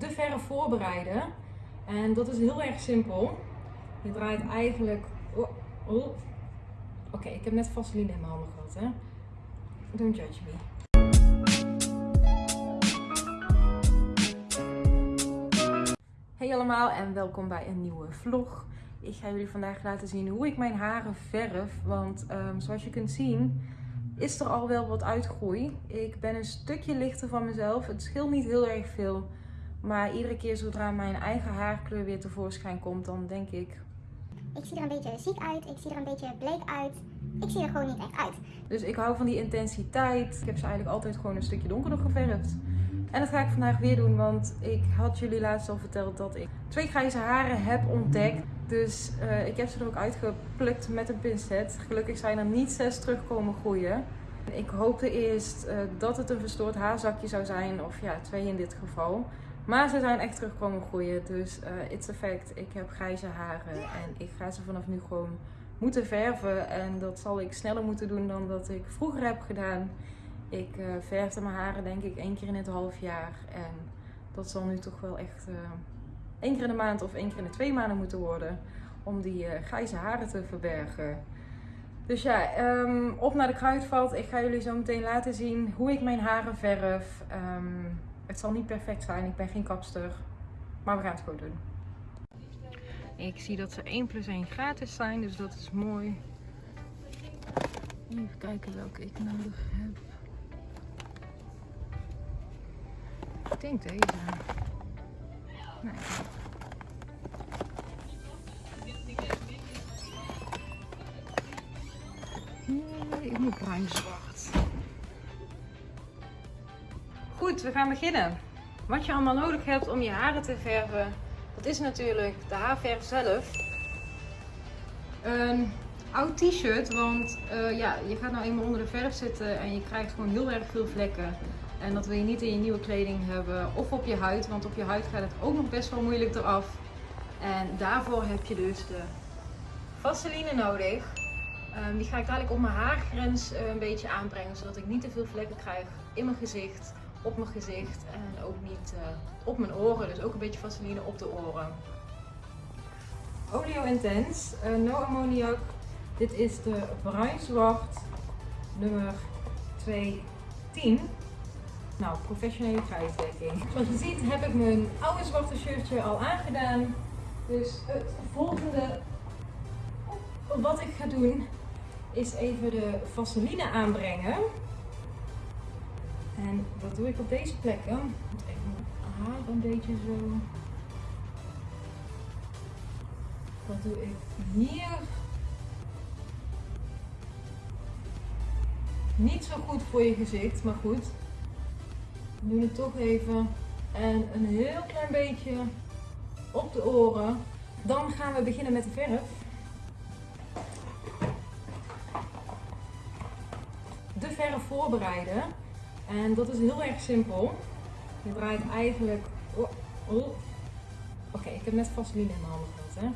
de verf voorbereiden. En dat is heel erg simpel. Je draait eigenlijk... Oh, oh. Oké, ik heb net vaseline in mijn handen gehad, hè. Don't judge me. Hey allemaal en welkom bij een nieuwe vlog. Ik ga jullie vandaag laten zien hoe ik mijn haren verf. Want ehm, zoals je kunt zien is er al wel wat uitgroei. Ik ben een stukje lichter van mezelf. Het scheelt niet heel erg veel. Maar iedere keer zodra mijn eigen haarkleur weer tevoorschijn komt, dan denk ik... Ik zie er een beetje ziek uit, ik zie er een beetje bleek uit. Ik zie er gewoon niet echt uit. Dus ik hou van die intensiteit. Ik heb ze eigenlijk altijd gewoon een stukje donkerder geverfd. En dat ga ik vandaag weer doen, want ik had jullie laatst al verteld dat ik twee grijze haren heb ontdekt. Dus uh, ik heb ze er ook uitgeplukt met een pincet. Gelukkig zijn er niet zes terugkomen groeien. Ik hoopte eerst uh, dat het een verstoord haarzakje zou zijn, of ja, twee in dit geval. Maar ze zijn echt terugkomen groeien, dus uh, it's a fact. Ik heb grijze haren en ik ga ze vanaf nu gewoon moeten verven. En dat zal ik sneller moeten doen dan dat ik vroeger heb gedaan. Ik uh, verfde mijn haren denk ik één keer in het half jaar. En dat zal nu toch wel echt uh, één keer in de maand of één keer in de twee maanden moeten worden. Om die grijze haren te verbergen. Dus ja, um, op naar de kruidvat. Ik ga jullie zo meteen laten zien hoe ik mijn haren verf. Um, het zal niet perfect zijn, ik ben geen kapster. Maar we gaan het gewoon doen. Ik zie dat ze 1 plus 1 gratis zijn, dus dat is mooi. Even kijken welke ik nodig heb. Ik denk deze. Nee. Ik moet bruin zwart. We gaan beginnen. Wat je allemaal nodig hebt om je haren te verven, dat is natuurlijk de haarverf zelf. Een oud t-shirt, want uh, ja, je gaat nou eenmaal onder de verf zitten en je krijgt gewoon heel erg veel vlekken. En dat wil je niet in je nieuwe kleding hebben of op je huid, want op je huid gaat het ook nog best wel moeilijk eraf. En daarvoor heb je dus de vaseline nodig. Um, die ga ik dadelijk op mijn haargrens uh, een beetje aanbrengen, zodat ik niet te veel vlekken krijg in mijn gezicht op mijn gezicht en ook niet uh, op mijn oren. Dus ook een beetje vaseline op de oren. Oleo Intense, uh, no ammoniak. Dit is de bruin zwart nummer 210. Nou, professionele prijsdekking. Zoals je ziet heb ik mijn oude zwarte shirtje al aangedaan. Dus het volgende wat ik ga doen is even de vaseline aanbrengen. Dat doe ik op deze plekken. Even mijn haar een beetje zo. Dat doe ik hier. Niet zo goed voor je gezicht, maar goed. We doen het toch even. En een heel klein beetje op de oren. Dan gaan we beginnen met de verf. De verf voorbereiden. En dat is heel erg simpel. Je draait eigenlijk... Oh, oh. Oké, okay, ik heb net vaseline in mijn handen gehad, hè.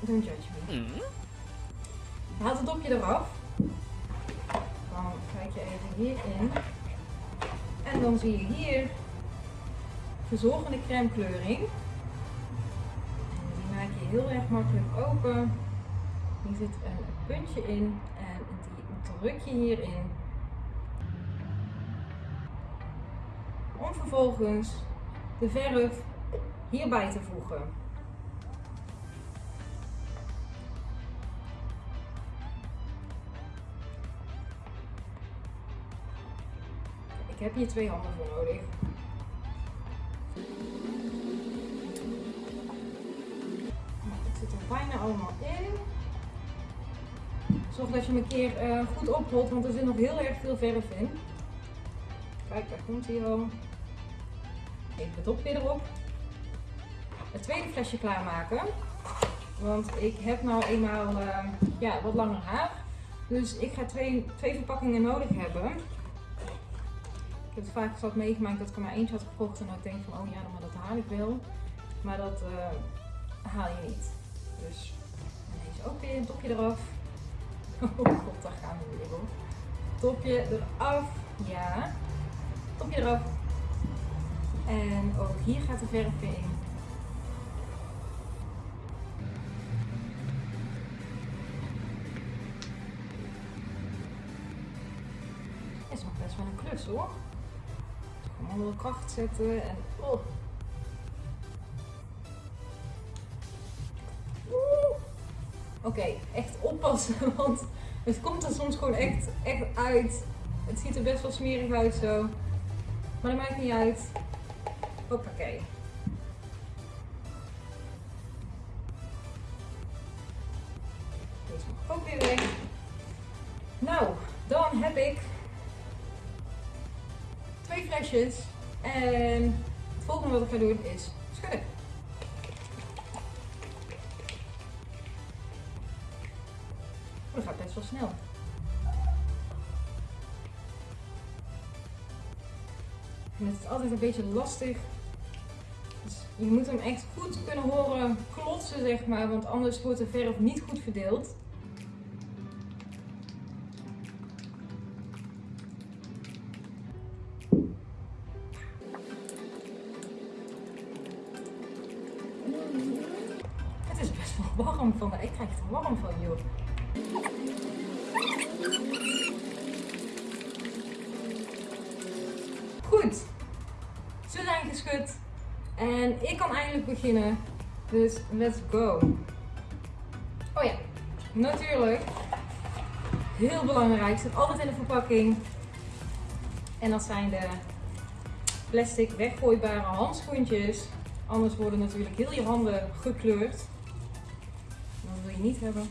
Don't judge me. Mm. Haal het dopje eraf. Dan kijk je even hierin. En dan zie je hier verzorgende crème kleuring. En die maak je heel erg makkelijk open. Hier zit een puntje in en die druk je hierin. Om vervolgens de verf hierbij te voegen. Ik heb hier twee handen voor nodig. Het zit er bijna allemaal in. Zorg dat je hem een keer uh, goed oprolt, want er zit nog heel erg veel verf in. Kijk, daar komt hij al. Even het dopje erop. Het tweede flesje klaarmaken. Want ik heb nou eenmaal uh, ja, wat langer haar. Dus ik ga twee, twee verpakkingen nodig hebben. Ik heb het vaak zat meegemaakt dat ik er maar eentje had gekocht. En dat ik denk van, oh ja, maar dat haal ik wel. Maar dat uh, haal je niet. Dus deze ook weer een topje eraf. Oh god, daar gaan we weer op. Topje eraf. Ja. Topje eraf. En ook hier gaat de verf weer in. Is nog best wel een klus hoor. Onder kracht zetten en oh. Oké, echt oppassen, want het komt er soms gewoon echt, echt uit. Het ziet er best wel smerig uit zo. Maar dat maakt niet uit. Hoppakee. Deze mag ook weer weg. Nou, dan heb ik twee flesjes. En het volgende wat ik ga doen is schudden. Oh, dat gaat best wel snel. Het is altijd een beetje lastig. Je moet hem echt goed kunnen horen klotsen, zeg maar, want anders wordt de verf niet goed verdeeld. Het is best wel warm van. Ik krijg er warm van, joh. Goed, ze zijn geschud en ik kan eindelijk beginnen. Dus let's go. Oh ja, natuurlijk. Heel belangrijk, zit altijd in de verpakking. En dat zijn de plastic weggooibare handschoentjes. Anders worden natuurlijk heel je handen gekleurd. Dat wil je niet hebben.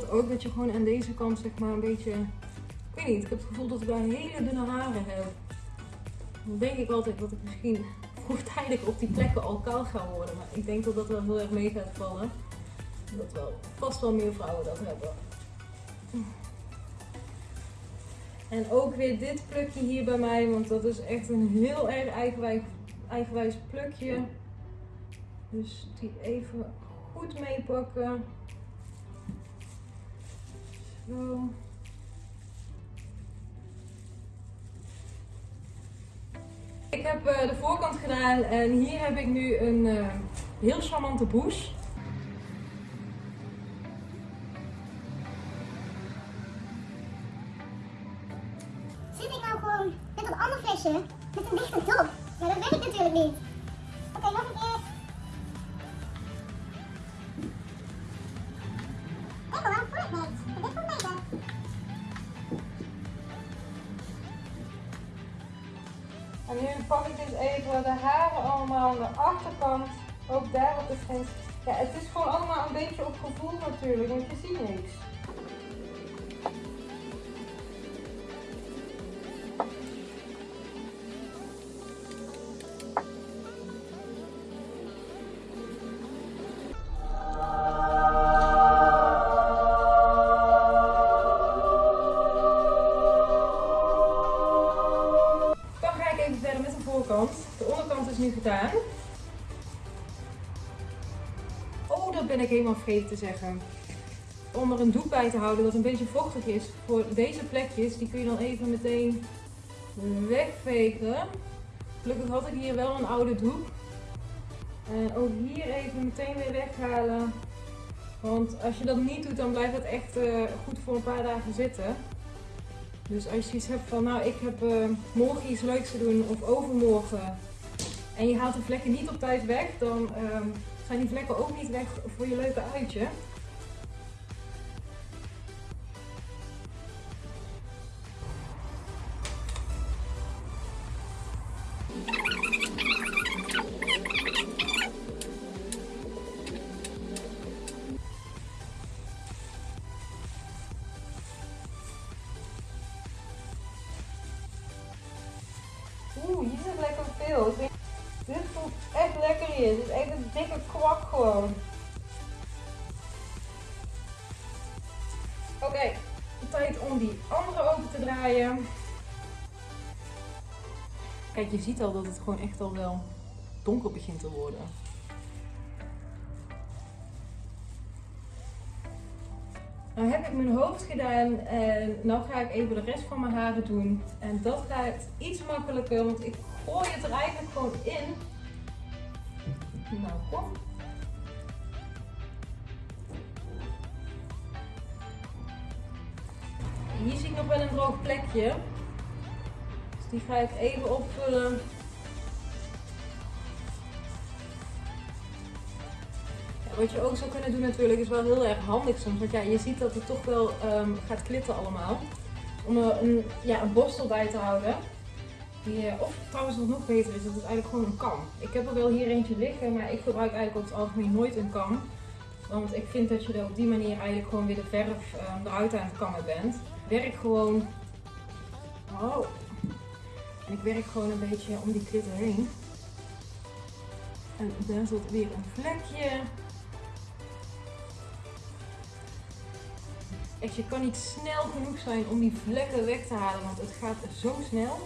Dat ook? Dat je gewoon aan deze kant zeg maar een beetje... Ik weet niet, ik heb het gevoel dat ik daar hele dunne haren heb. Dan denk ik altijd dat ik misschien vroegtijdig op die plekken al kaal ga worden. Maar ik denk dat dat wel heel erg mee gaat vallen. Dat wel vast wel meer vrouwen dat hebben. En ook weer dit plukje hier bij mij, want dat is echt een heel erg eigenwijs, eigenwijs plukje. Dus die even goed meepakken. Zo. Ik heb eh, de voorkant gedaan en hier heb ik nu een eh, heel charmante bush. Zit ik nou gewoon met dat andere flesje met een dichte dop? Ja, dat weet ik natuurlijk niet. Ben ik helemaal vergeten te zeggen. Om er een doek bij te houden dat een beetje vochtig is. Voor deze plekjes, die kun je dan even meteen wegvegen. Gelukkig had ik hier wel een oude doek. En ook hier even meteen weer weghalen. Want als je dat niet doet, dan blijft het echt eh, goed voor een paar dagen zitten. Dus als je iets hebt van, nou ik heb eh, morgen iets leuks te doen of overmorgen. En je haalt de vlekken niet op tijd weg, dan ehm, zijn die vlekken ook niet weg voor je leuke uitje. Oeh, hier zit lekker veel. Dit voelt echt lekker in gewoon. Oké, tijd om die andere open te draaien. Kijk, je ziet al dat het gewoon echt al wel donker begint te worden. Nou heb ik mijn hoofd gedaan en nu ga ik even de rest van mijn haren doen. En dat gaat iets makkelijker, want ik gooi het er eigenlijk gewoon in. Nou, kom. Hier zie ik nog wel een droog plekje. Dus die ga ik even opvullen. Wat je ook zou kunnen doen natuurlijk is wel heel erg handig soms. Want ja, je ziet dat het toch wel ehm, gaat klitten allemaal. Om er een, ja, een borstel bij te houden. Die, eh, of trouwens wat nog beter is, dat is eigenlijk gewoon een kam. Ik heb er wel hier eentje liggen, maar ik gebruik eigenlijk over het algemeen nooit een kam. Want ik vind dat je er op die manier eigenlijk gewoon weer de verf ehm, eruit aan het kammen bent. Werk gewoon... Oh. En ik werk gewoon een beetje om die klitter heen. En daar zit weer een vlekje. Echt, je kan niet snel genoeg zijn om die vlekken weg te halen, want het gaat zo snel.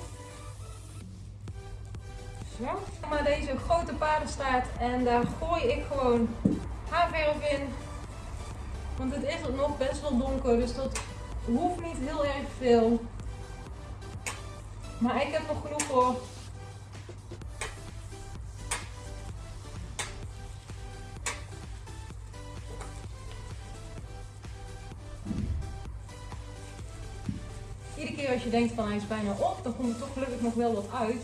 Zo. Maar deze grote paardenstaart en daar gooi ik gewoon haarverf in. Want het is nog best wel donker, dus dat hoeft niet heel erg veel. Maar ik heb nog genoeg voor. Iedere keer als je denkt van hij is bijna op, dan komt er toch gelukkig nog wel wat uit.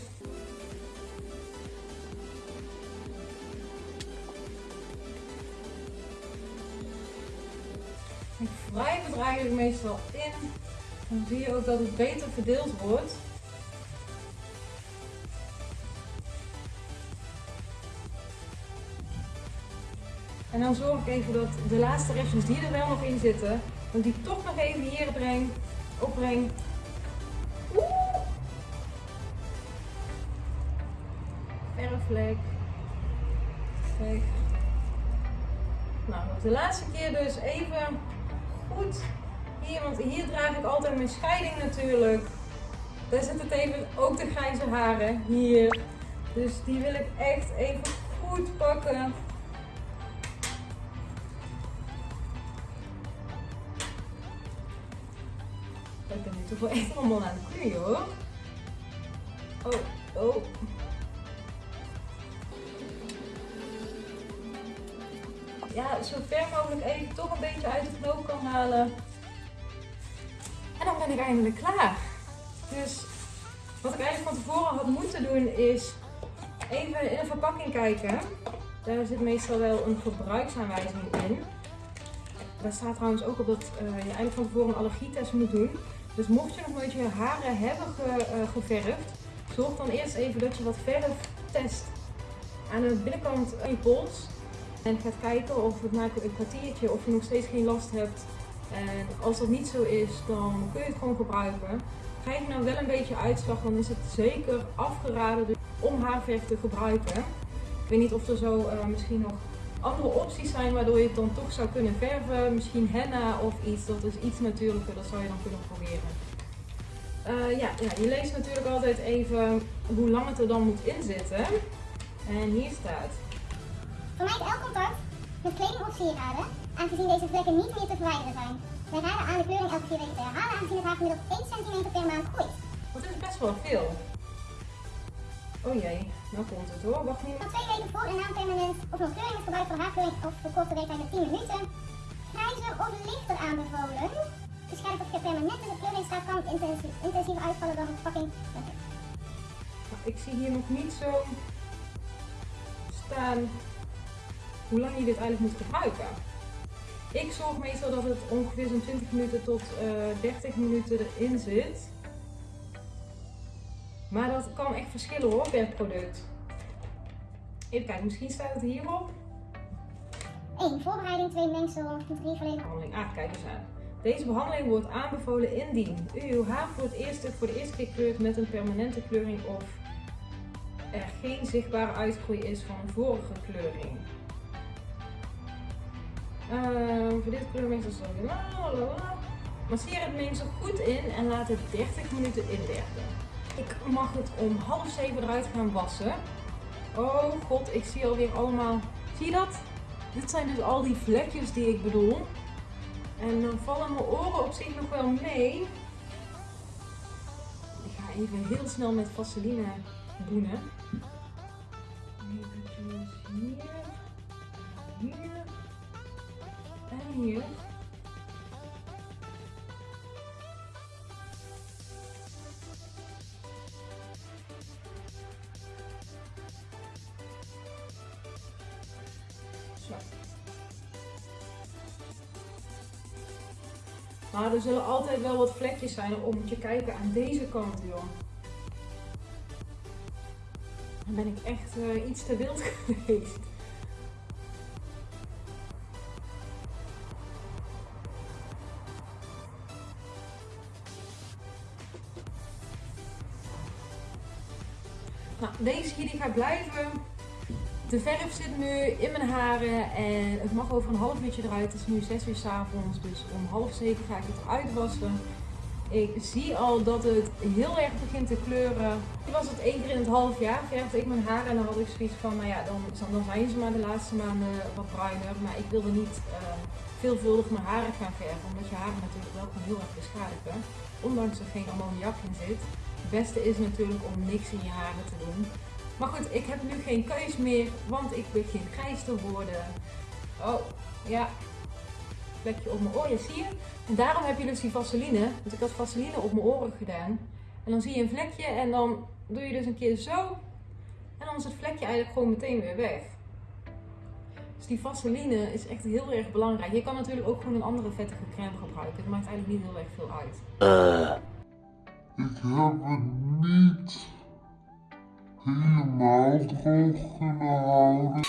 Eigenlijk meestal in. Dan zie je ook dat het beter verdeeld wordt. En dan zorg ik even dat de laatste restjes die er wel nog in zitten, dat ik die toch nog even hier breng, opbreng. Oeh. Verfvlek. Nou, de laatste keer dus even goed hier, want hier draag ik altijd mijn scheiding natuurlijk. Daar zitten even ook de grijze haren hier. Dus die wil ik echt even goed pakken. Ik ben nu toch wel echt allemaal aan het knoeien hoor. Oh, oh. Ja, zo ver mogelijk even toch een beetje uit de knoop kan halen. Dan ben ik eindelijk klaar. Dus wat ik eigenlijk van tevoren had moeten doen is even in een verpakking kijken. Daar zit meestal wel een gebruiksaanwijzing in. Daar staat trouwens ook op dat eh, je eigenlijk van tevoren een allergietest moet doen. Dus mocht je nog nooit je haren hebben eh, geverfd, zorg dan eerst even dat je wat verf test aan de binnenkant van je pols. En gaat kijken of het na een kwartiertje of je nog steeds geen last hebt. En als dat niet zo is, dan kun je het gewoon gebruiken. Krijg je nou wel een beetje uitslag, dan is het zeker afgeraden dus om haarverf te gebruiken. Ik weet niet of er zo eh, misschien nog andere opties zijn waardoor je het dan toch zou kunnen verven. Misschien henna of iets, dat is iets natuurlijker, dat zou je dan kunnen proberen. Eh, ja, ja, je leest natuurlijk altijd even hoe lang het er dan moet inzitten. En hier staat. Vermijd elk contact met kleding of sieraden, aangezien deze vlekken niet meer te verwijderen zijn. Wij raden aan de kleuring elke vier weken te herhalen, aangezien het haar gemiddeld 1 cm per maand groeit. Dat is best wel veel. Oh jee, nou komt het hoor. Wacht niet. Van twee weken voor en na een permanent of nog kleuring is gebruik voor haarkleuring of voor korte weektijd met 10 minuten. Grijzer of lichter aanbevolen. Beschermd of permanent in de kleuring staat kan intensie- intensiever uitvallen dan de verpakking. Ik zie hier nog niet zo staan hoe lang je dit eigenlijk moet gebruiken. Ik zorg meestal dat het ongeveer zo'n 20 minuten tot eh 30 minuten erin zit. Maar dat kan echt verschillen hoor per product. Even kijken, misschien staat het hierop. 1. Voorbereiding, 2. Mengsel, 3. Volledig behandeling. Ah, kijk eens aan. Deze behandeling wordt aanbevolen indien u uw haar voor het eerst voor de eerste keer kleurt met een permanente kleuring of er geen zichtbare uitgroei is van een vorige kleuring. Uh, voor dit kleurmengsel zal je Masseer het mengsel goed in en laat het 30 minuten inwerken. Ik mag het om half zeven eruit gaan wassen. Oh god, ik zie alweer allemaal... Zie je dat? Dit zijn dus al die vlekjes die ik bedoel. En dan vallen mijn oren op zich nog wel mee. Ik ga even heel snel met vaseline boenen. Hier. Maar er zullen altijd wel wat vlekjes zijn om te kijken aan deze kant, joh. Dan ben ik echt uh, iets te wild geweest. Gaat blijven. De verf zit nu in mijn haren en het mag over een half uurtje eruit. Het is nu 6 uur s avonds, dus om half 7 ga ik het eruit wassen. Ik zie al dat het heel erg begint te kleuren. Ik was het één keer in het half jaar, verfde ik mijn haren en dan had ik zoiets van, nou ja, dan, dan zijn ze maar de laatste maanden wat bruiner. Maar ik wilde niet uh, veelvuldig mijn haren gaan verven, omdat je haren natuurlijk wel kan heel erg beschadigen. Ondanks er geen ammoniak in zit. Het beste is natuurlijk om niks in je haren te doen. Maar goed, ik heb nu geen keus meer, want ik begin grijs te worden. Oh, ja. Vlekje op mijn oren, zie je? En daarom heb je dus die vaseline. Want ik had vaseline op mijn oren gedaan. En dan zie je een vlekje en dan doe je dus een keer zo. En dan is het vlekje eigenlijk gewoon meteen weer weg. Dus die vaseline is echt heel erg belangrijk. Je kan natuurlijk ook gewoon een andere vettige crème gebruiken. Het maakt eigenlijk niet heel erg veel uit. Uh. Ik heb het niet helemaal droog kunnen houden.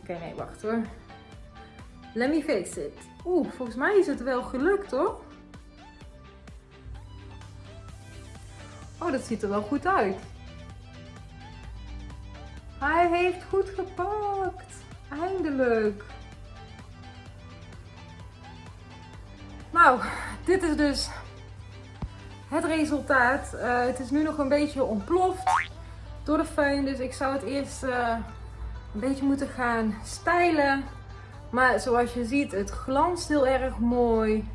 Oké, nee, wacht hoor. Let me face it. Oeh, volgens mij is het wel gelukt hoor. Oh, dat ziet er wel goed uit. Hij heeft goed gepakt. Eindelijk. Nou, dit is dus het resultaat. Uh, het is nu nog een beetje ontploft door de föhn. Dus ik zou het eerst uh, een beetje moeten gaan stijlen. Maar zoals je ziet, het glanst heel erg mooi.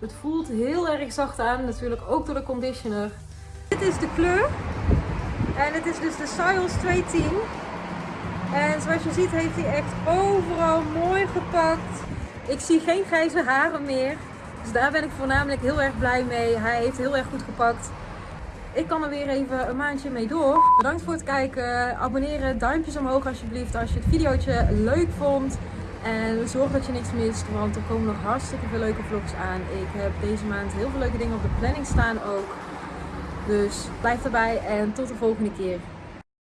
Het voelt heel erg zacht aan. Natuurlijk ook door de conditioner. Dit is de kleur. En het is dus de Siles 210. En zoals je ziet heeft hij echt overal mooi gepakt. Ik zie geen grijze haren meer. Dus daar ben ik voornamelijk heel erg blij mee. Hij heeft heel erg goed gepakt. Ik kan er weer even een maandje mee door. Bedankt voor het kijken. Abonneren, duimpjes omhoog alsjeblieft als je het videootje leuk vond. En zorg dat je niks mist, want er komen nog hartstikke veel leuke vlogs aan. Ik heb deze maand heel veel leuke dingen op de planning staan ook. Dus blijf erbij en tot de volgende keer.